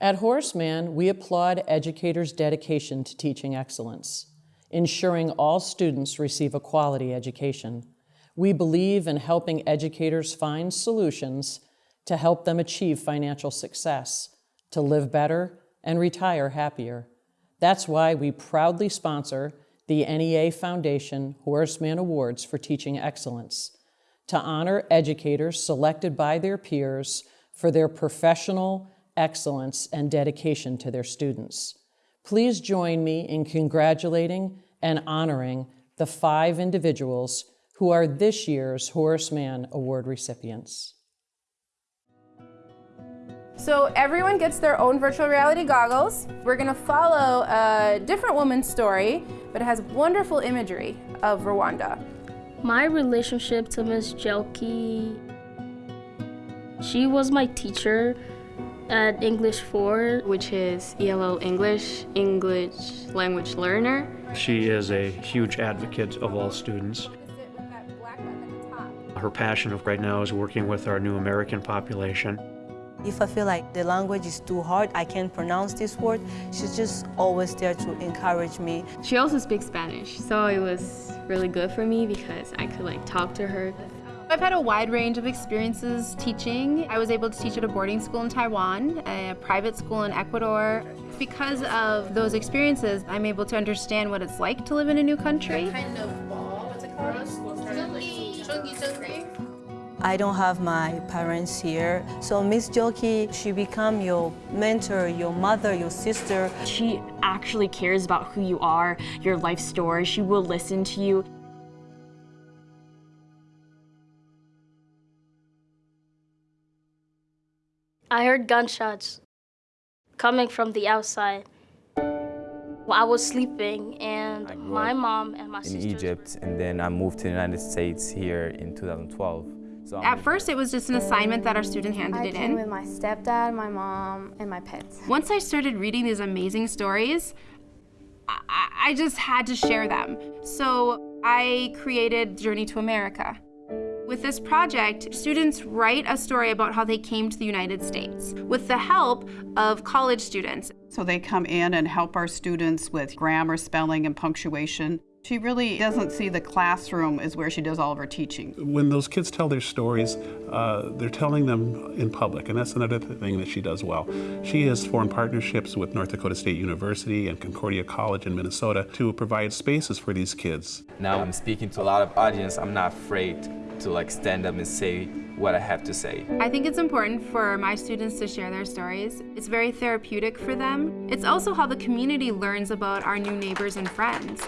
At Horace Mann, we applaud educators' dedication to teaching excellence, ensuring all students receive a quality education. We believe in helping educators find solutions to help them achieve financial success, to live better, and retire happier. That's why we proudly sponsor the NEA Foundation Horace Mann Awards for Teaching Excellence to honor educators selected by their peers for their professional excellence and dedication to their students. Please join me in congratulating and honoring the five individuals who are this year's Horace Mann Award recipients. So everyone gets their own virtual reality goggles. We're gonna follow a different woman's story, but it has wonderful imagery of Rwanda. My relationship to Miss Juelke, she was my teacher at English 4, which is ELL English, English language learner. She is a huge advocate of all students. Her passion of right now is working with our new American population. If I feel like the language is too hard, I can't pronounce this word, she's just always there to encourage me. She also speaks Spanish, so it was really good for me because I could like talk to her. I've had a wide range of experiences teaching. I was able to teach at a boarding school in Taiwan, a private school in Ecuador. Because of those experiences, I'm able to understand what it's like to live in a new country. I don't have my parents here, so Miss Joki, she become your mentor, your mother, your sister. She actually cares about who you are, your life story. She will listen to you. I heard gunshots coming from the outside. I was sleeping and my mom and my sister in Egypt and then I moved to the United States here in 2012. So At first it was just an assignment that our student handed I it came in. with my stepdad, my mom, and my pets. Once I started reading these amazing stories, I, I just had to share them. So I created Journey to America. With this project, students write a story about how they came to the United States with the help of college students. So they come in and help our students with grammar, spelling, and punctuation. She really doesn't see the classroom as where she does all of her teaching. When those kids tell their stories, uh, they're telling them in public, and that's another thing that she does well. She has formed partnerships with North Dakota State University and Concordia College in Minnesota to provide spaces for these kids. Now I'm speaking to a lot of audience, I'm not afraid to like stand up and say what I have to say. I think it's important for my students to share their stories. It's very therapeutic for them. It's also how the community learns about our new neighbors and friends.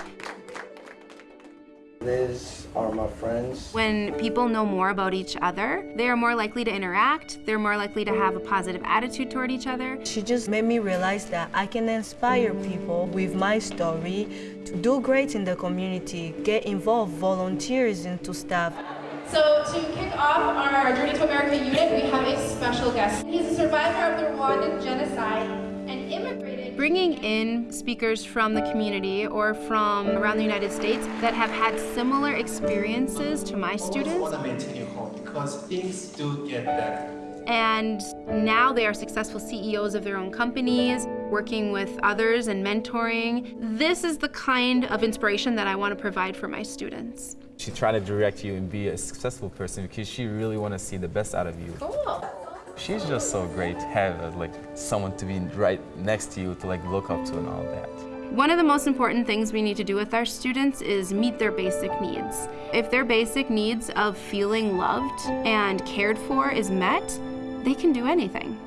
These are my friends. When people know more about each other, they are more likely to interact, they're more likely to have a positive attitude toward each other. She just made me realize that I can inspire people with my story to do great in the community, get involved, volunteers into stuff. So to kick off our Journey to America unit, we have a special guest. He's a survivor of the Rwandan genocide and immigrated. Bringing in speakers from the community or from around the United States that have had similar experiences to my students. want to maintain your home because things do get better. And now they are successful CEOs of their own companies, working with others and mentoring. This is the kind of inspiration that I want to provide for my students. She's trying to direct you and be a successful person because she really want to see the best out of you. Cool. She's just so great to have uh, like someone to be right next to you to like look up to and all that. One of the most important things we need to do with our students is meet their basic needs. If their basic needs of feeling loved and cared for is met, they can do anything.